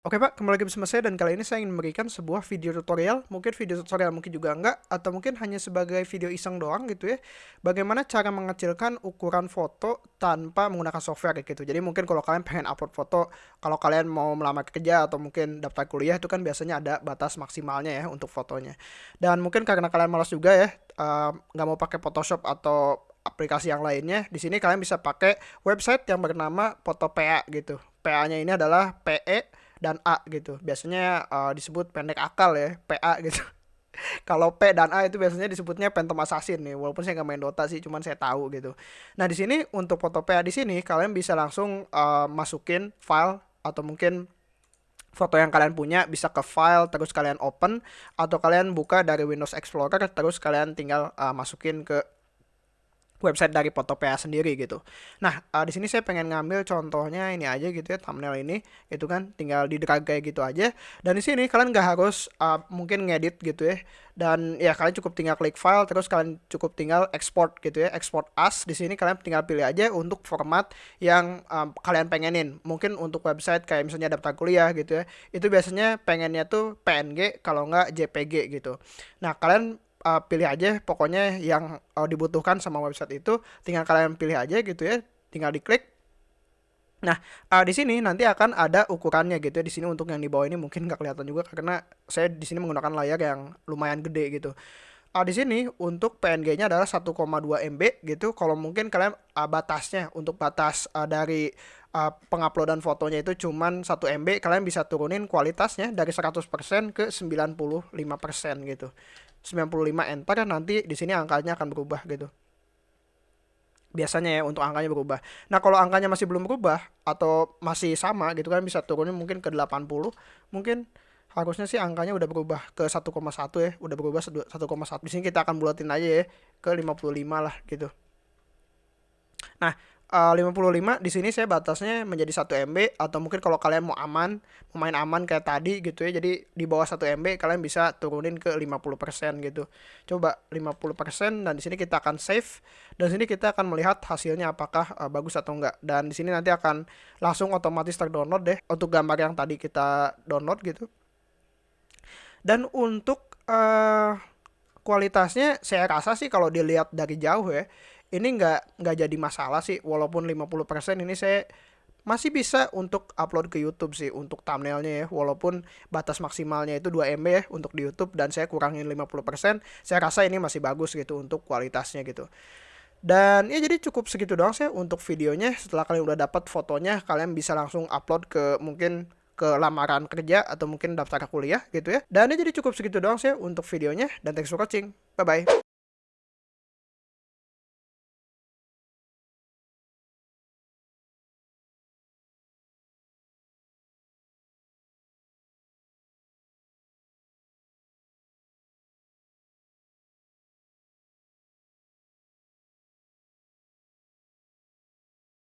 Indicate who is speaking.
Speaker 1: Oke Pak, kembali lagi bersama saya dan kali ini saya ingin memberikan sebuah video tutorial, mungkin video tutorial mungkin juga enggak, atau mungkin hanya sebagai video iseng doang gitu ya. Bagaimana cara mengecilkan ukuran foto tanpa menggunakan software gitu. Jadi mungkin kalau kalian pengen upload foto, kalau kalian mau melamar kerja atau mungkin daftar kuliah itu kan biasanya ada batas maksimalnya ya untuk fotonya. Dan mungkin karena kalian malas juga ya, uh, nggak mau pakai Photoshop atau aplikasi yang lainnya, di sini kalian bisa pakai website yang bernama PhotoPA gitu. PA-nya ini adalah PE dan A gitu. Biasanya uh, disebut pendek akal ya, PA gitu. Kalau P dan A itu biasanya disebutnya Phantom Assassin nih, walaupun saya nggak main Dota sih, cuman saya tahu gitu. Nah di sini untuk foto PA di sini kalian bisa langsung uh, masukin file atau mungkin foto yang kalian punya bisa ke file terus kalian open atau kalian buka dari Windows Explorer terus kalian tinggal uh, masukin ke website dari Photopea sendiri gitu. Nah, uh, di sini saya pengen ngambil contohnya ini aja gitu ya, thumbnail ini, itu kan tinggal di drag kayak gitu aja. Dan di sini kalian nggak harus uh, mungkin ngedit gitu ya. Dan ya kalian cukup tinggal klik file, terus kalian cukup tinggal export gitu ya, export as. Di sini kalian tinggal pilih aja untuk format yang um, kalian pengenin. Mungkin untuk website kayak misalnya daftar kuliah gitu ya, itu biasanya pengennya tuh PNG kalau nggak JPG gitu. Nah, kalian uh, pilih aja pokoknya yang uh, dibutuhkan sama website itu tinggal kalian pilih aja gitu ya tinggal diklik Nah, uh, di sini nanti akan ada ukurannya gitu ya. Di sini untuk yang di bawah ini mungkin nggak kelihatan juga karena saya di sini menggunakan layar yang lumayan gede gitu. Uh, di sini untuk PNG-nya adalah 1,2 MB gitu. Kalau mungkin kalian uh, batasnya untuk batas uh, dari uh, penguploadan fotonya itu cuman 1 MB, kalian bisa turunin kualitasnya dari 100% ke 95% gitu. 95 enter nanti di sini angkanya akan berubah gitu biasanya ya untuk angkanya berubah. Nah kalau angkanya masih belum berubah atau masih sama gitu kan bisa turunin mungkin ke 80 mungkin harusnya sih angkanya udah berubah ke 1,1 ya udah berubah 1,1 di sini kita akan bulatin aja ya ke 55 lah gitu. Nah uh, 55 di sini saya batasnya menjadi 1 MB atau mungkin kalau kalian mau aman, mau main aman kayak tadi gitu ya. Jadi di bawah 1 MB kalian bisa turunin ke 50% gitu. Coba 50% dan di sini kita akan save dan di sini kita akan melihat hasilnya apakah uh, bagus atau enggak. Dan di sini nanti akan langsung otomatis terdownload deh untuk gambar yang tadi kita download gitu. Dan untuk uh, kualitasnya saya rasa sih kalau dilihat dari jauh ya ini nggak nggak jadi masalah sih walaupun 50% ini saya masih bisa untuk upload ke YouTube sih untuk thumbnailnya ya walaupun batas maksimalnya itu 2 MB ya untuk di YouTube dan saya kurangin 50% saya rasa ini masih bagus gitu untuk kualitasnya gitu. Dan ya jadi cukup segitu doang sih untuk videonya setelah kalian udah dapat fotonya kalian bisa langsung upload ke mungkin ke lamaran kerja atau mungkin daftar kuliah gitu ya. Dan ya jadi cukup segitu doang sih untuk videonya. Dan thanks for watching. Bye bye